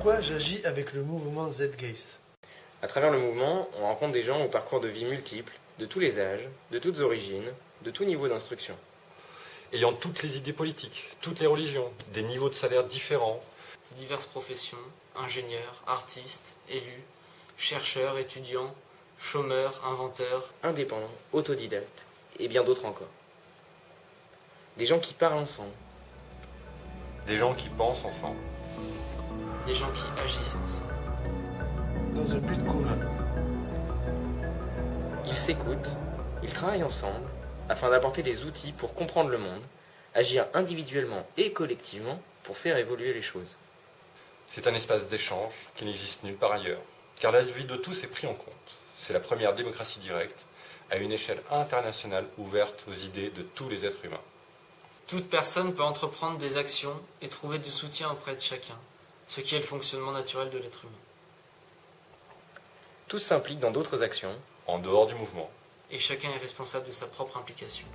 pourquoi j'agis avec le mouvement Zeitgeist À travers le mouvement, on rencontre des gens au parcours de vie multiples, de tous les âges, de toutes origines, de tout niveau d'instruction. Ayant toutes les idées politiques, toutes les religions, des niveaux de salaire différents, de diverses professions, ingénieurs, artistes, élus, chercheurs, étudiants, chômeurs, inventeurs, indépendants, autodidactes, et bien d'autres encore. Des gens qui parlent ensemble. Des gens qui pensent ensemble. Des gens qui agissent ensemble. Dans un but commun. Ils s'écoutent, ils travaillent ensemble afin d'apporter des outils pour comprendre le monde, agir individuellement et collectivement pour faire évoluer les choses. C'est un espace d'échange qui n'existe nulle part ailleurs, car la vie de tous est prise en compte. C'est la première démocratie directe à une échelle internationale ouverte aux idées de tous les êtres humains. Toute personne peut entreprendre des actions et trouver du soutien auprès de chacun, ce qui est le fonctionnement naturel de l'être humain. Tous s'impliquent dans d'autres actions, en dehors du mouvement, et chacun est responsable de sa propre implication.